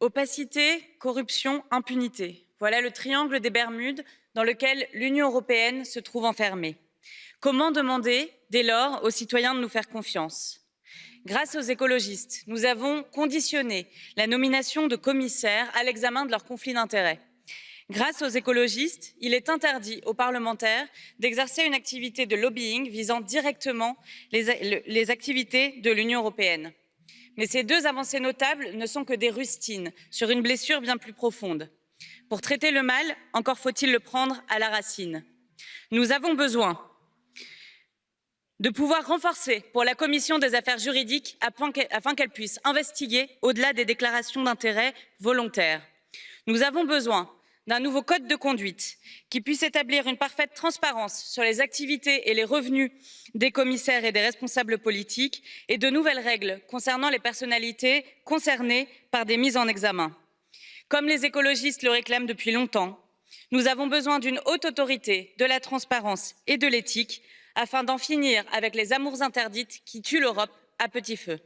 Opacité, corruption, impunité. Voilà le triangle des Bermudes dans lequel l'Union européenne se trouve enfermée. Comment demander, dès lors, aux citoyens de nous faire confiance? Grâce aux écologistes, nous avons conditionné la nomination de commissaires à l'examen de leurs conflits d'intérêts. Grâce aux écologistes, il est interdit aux parlementaires d'exercer une activité de lobbying visant directement les, activités de l'Union européenne. Mais ces deux avancées notables ne sont que des rustines sur une blessure bien plus profonde. Pour traiter le mal, encore faut-il le prendre à la racine. Nous avons besoin de pouvoir renforcer pour la commission des affaires juridiques afin qu'elle puisse investiguer au-delà des déclarations d'intérêt volontaires. Nous avons besoin d'un nouveau code de conduite qui puisse établir une parfaite transparence sur les activités et les revenus des commissaires et des responsables politiques et de nouvelles règles concernant les personnalités concernées par des mises en examen. Comme les écologistes le réclament depuis longtemps, nous avons besoin d'une haute autorité de la transparence et de l'éthique afin d'en finir avec les amours interdites qui tuent l'Europe à petit feu.